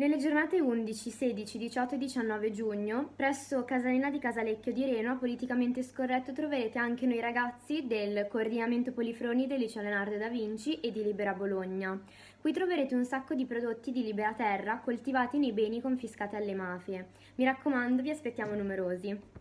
Nelle giornate 11, 16, 18 e 19 giugno, presso Casalina di Casalecchio di Reno, a Politicamente Scorretto, troverete anche noi ragazzi del Coordinamento Polifroni del Liceo Leonardo da Vinci e di Libera Bologna. Qui troverete un sacco di prodotti di libera terra coltivati nei beni confiscati alle mafie. Mi raccomando, vi aspettiamo numerosi.